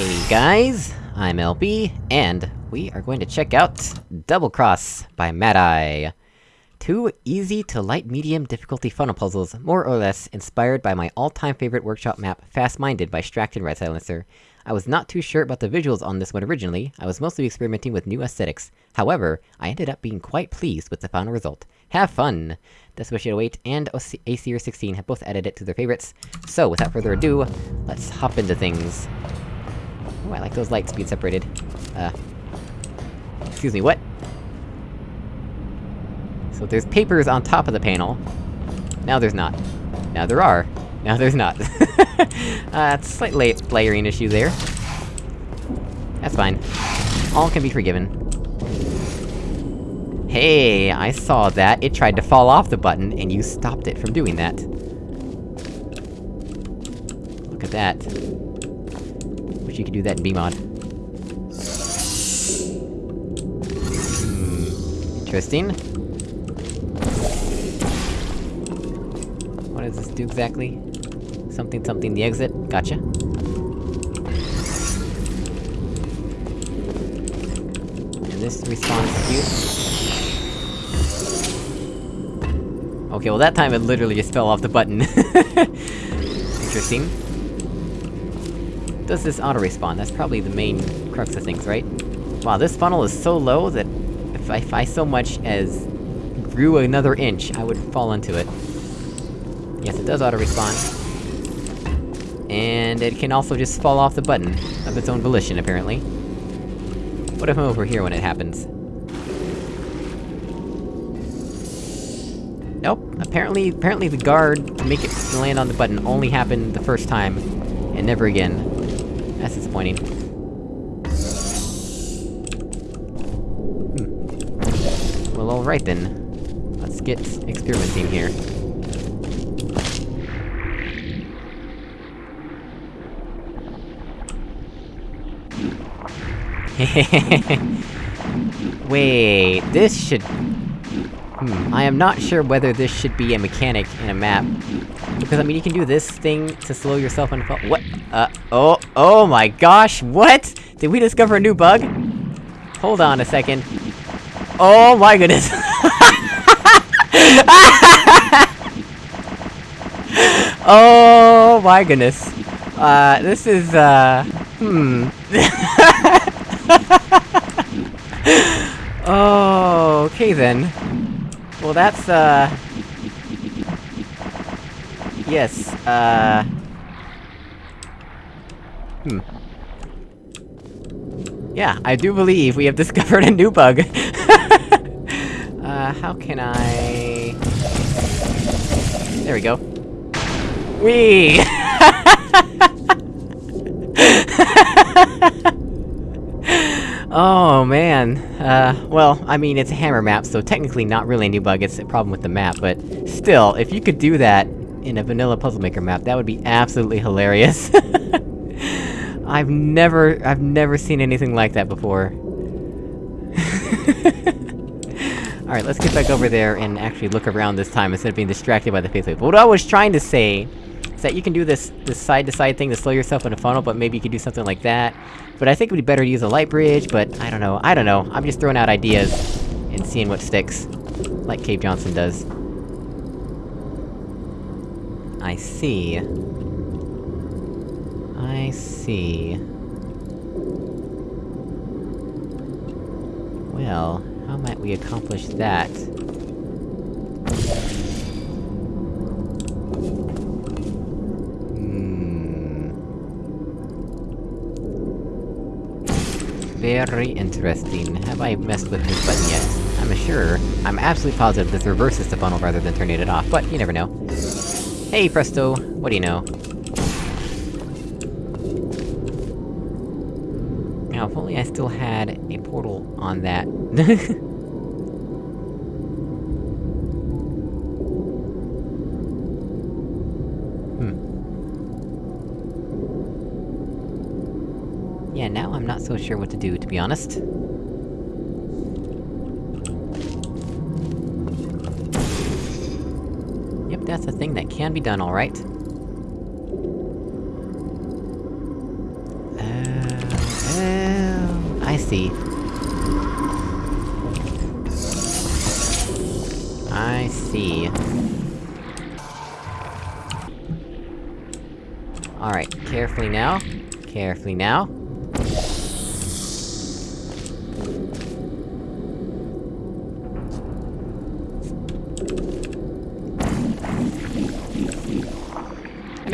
Hey guys, I'm LB, and we are going to check out Double Cross by Mad Eye. Two easy to light medium difficulty funnel puzzles, more or less inspired by my all-time favorite workshop map, Fast Minded by Stracked Red Silencer. I was not too sure about the visuals on this one originally, I was mostly experimenting with new aesthetics. However, I ended up being quite pleased with the final result. Have fun! Desperation 08 and ACR 16 have both added it to their favorites. So, without further ado, let's hop into things. Oh, I like those lights being separated. Uh... Excuse me, what? So there's papers on top of the panel. Now there's not. Now there are. Now there's not. uh, slight la layering issue there. That's fine. All can be forgiven. Hey, I saw that! It tried to fall off the button, and you stopped it from doing that. Look at that. You can do that in BEEMod. Hmm... Interesting. What does this do exactly? Something something the exit? Gotcha. And this responds to you. Okay, well that time it literally just fell off the button. Interesting. Does this auto-respawn? That's probably the main crux of things, right? Wow, this funnel is so low that if I, if I so much as grew another inch, I would fall into it. Yes, it does auto-respawn. And it can also just fall off the button, of its own volition, apparently. What if I'm over here when it happens? Nope, apparently- apparently the guard to make it land on the button only happened the first time, and never again. That's disappointing. Hmm. Well, alright then. Let's get experimenting here. Wait, this should... Hmm, I am not sure whether this should be a mechanic in a map. Because, I mean, you can do this thing to slow yourself on What? Uh, oh, oh my gosh, what?! Did we discover a new bug? Hold on a second. Oh my goodness! oh my goodness. Uh, this is, uh... Hmm... oh, okay then. Well, that's, uh... Yes, uh... Hmm. Yeah, I do believe we have discovered a new bug. uh, how can I... There we go. Whee! Oh, man. Uh, well, I mean, it's a hammer map, so technically not really a new bug, it's a problem with the map, but... Still, if you could do that in a vanilla Puzzle Maker map, that would be absolutely hilarious. I've never- I've never seen anything like that before. Alright, let's get back over there and actually look around this time instead of being distracted by the face wave. What I was trying to say that you can do this- this side-to-side -side thing to slow yourself in a funnel, but maybe you could do something like that. But I think it would be better to use a light bridge, but I don't know, I don't know. I'm just throwing out ideas, and seeing what sticks. Like Cave Johnson does. I see. I see. Well, how might we accomplish that? Very interesting. Have I messed with this button yet? I'm sure. I'm absolutely positive this reverses the funnel rather than turning it off, but you never know. Hey, Presto! What do you know? Now, if only I still had a portal on that. so sure what to do, to be honest. Yep, that's a thing that can be done alright. Uh... see. I see. Alright, carefully now. Carefully now.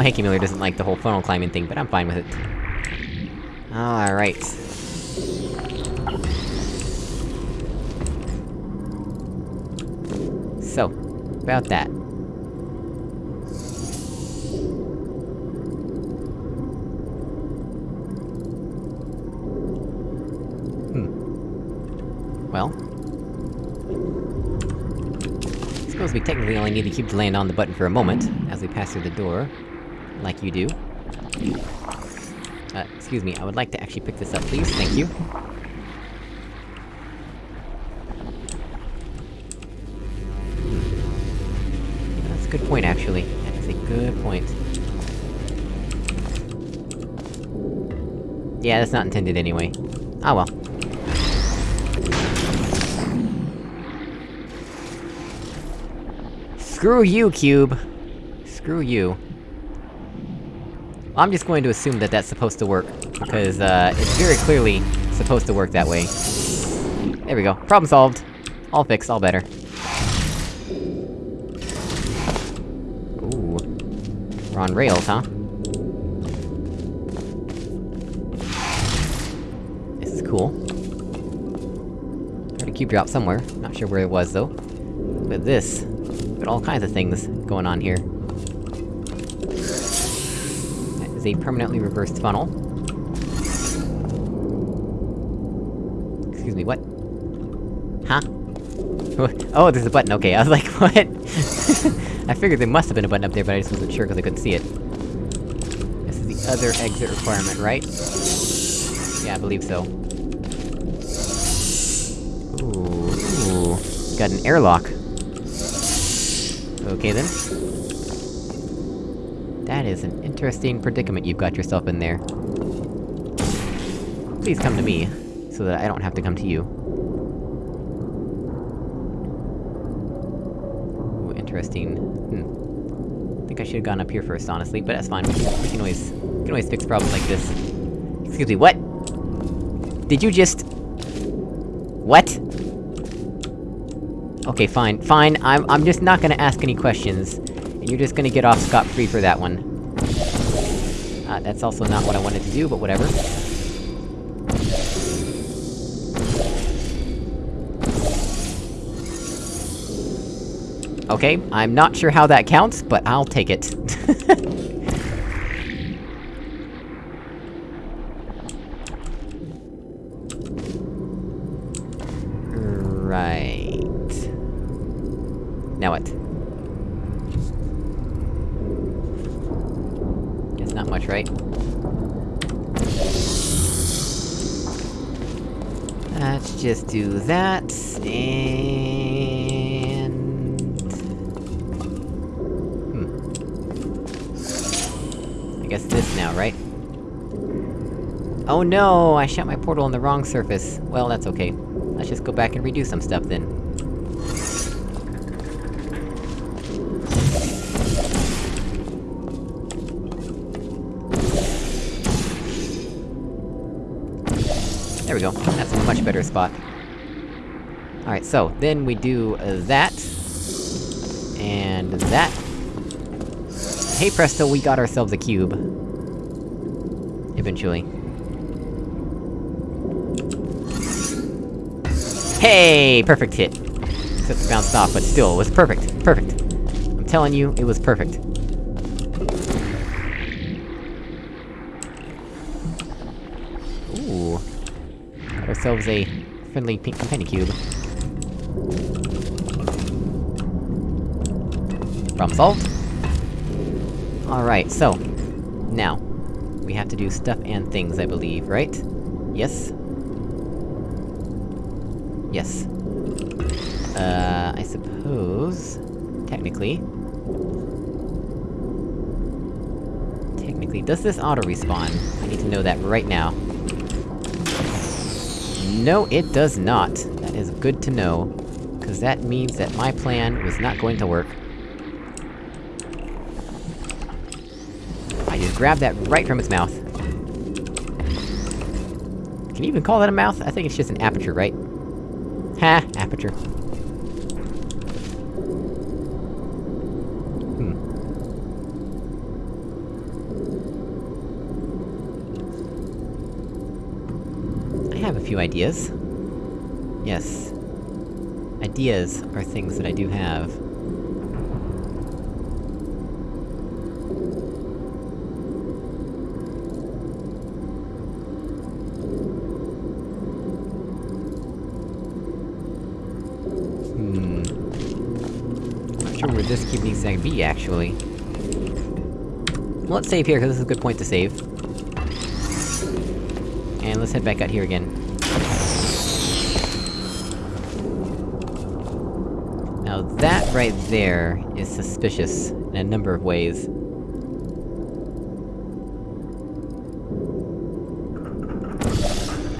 Know Hanky Miller doesn't like the whole funnel climbing thing, but I'm fine with it. Alright. So, about that. Hmm. Well... I suppose we technically only need the cube to land on the button for a moment, as we pass through the door. Like you do. Uh, excuse me, I would like to actually pick this up, please, thank you. That's a good point, actually. That is a good point. Yeah, that's not intended anyway. Ah well. Screw you, Cube! Screw you. I'm just going to assume that that's supposed to work, because, uh, it's very clearly supposed to work that way. There we go. Problem solved. All fixed, all better. Ooh. We're on rails, huh? This is cool. Heard a cube drop somewhere, not sure where it was, though. But this... Got all kinds of things going on here. Is a permanently reversed funnel. Excuse me, what? Huh? oh, there's a button, okay, I was like, what? I figured there must have been a button up there, but I just wasn't sure because I couldn't see it. This is the other exit requirement, right? Yeah, I believe so. Ooh, ooh. Got an airlock. Okay then. That is an interesting predicament you've got yourself in there. Please come to me, so that I don't have to come to you. Ooh, interesting. Hmm. Think I should've gone up here first, honestly, but that's fine. We can always... We can always fix problems like this. Excuse me, what? Did you just... What? Okay, fine, fine, I'm- I'm just not gonna ask any questions. And you're just gonna get off scot-free for that one. Uh, that's also not what I wanted to do, but whatever. Okay, I'm not sure how that counts, but I'll take it. right... Now what? Guess not much, right? Let's just do that, and... Hmm. I guess this now, right? Oh no! I shot my portal on the wrong surface. Well, that's okay. Let's just go back and redo some stuff then. We go. That's a much better spot. Alright, so, then we do that... And that... Hey presto, we got ourselves a cube. Eventually. Hey! Perfect hit! Except it bounced off, but still, it was perfect. Perfect. I'm telling you, it was perfect. Ourselves a friendly pink companion cube. Problem solved. Alright, so... Now. We have to do stuff and things, I believe, right? Yes? Yes. Uh, I suppose... Technically... Technically, does this auto-respawn? I need to know that right now. No, it does not. That is good to know. Cause that means that my plan was not going to work. I just grabbed that right from its mouth. Can you even call that a mouth? I think it's just an aperture, right? Ha! Aperture. Have a few ideas. Yes. Ideas are things that I do have. Hmm. This cube needs to be, actually. Well, let's save here, because this is a good point to save. And let's head back out here again. Now that right there is suspicious in a number of ways.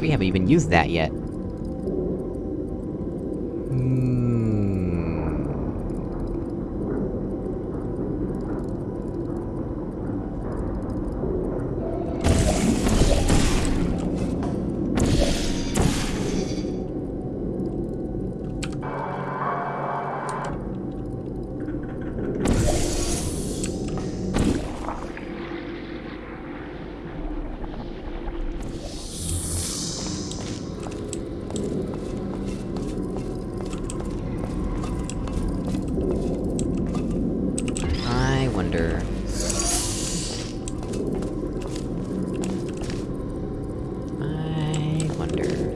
We haven't even used that yet. Hmm... I wonder...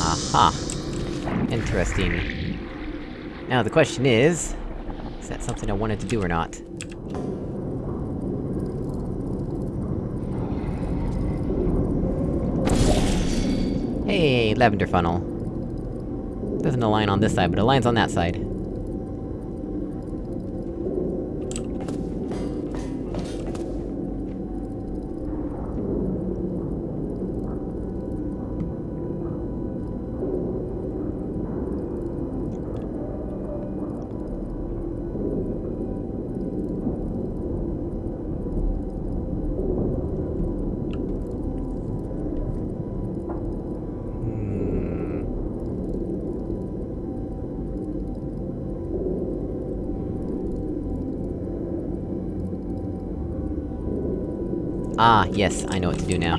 Aha! Interesting. Now the question is... Is that something I wanted to do or not? Hey, lavender funnel. Doesn't align on this side, but aligns on that side. Yes, I know what to do now.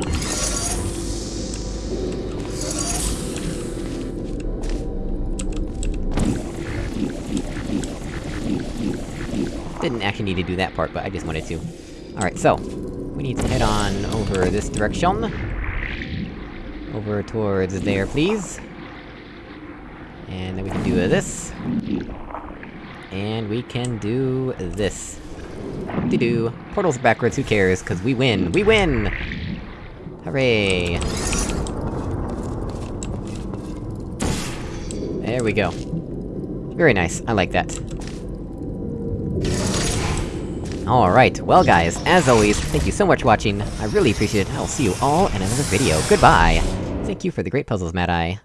Didn't actually need to do that part, but I just wanted to. Alright, so... We need to head on over this direction. Over towards there, please. And then we can do this. And we can do this. To do Portals backwards, who cares, cause we win! We win! Hooray! There we go. Very nice, I like that. Alright, well guys, as always, thank you so much for watching, I really appreciate it, I'll see you all in another video, goodbye! Thank you for the great puzzles, Mad Eye.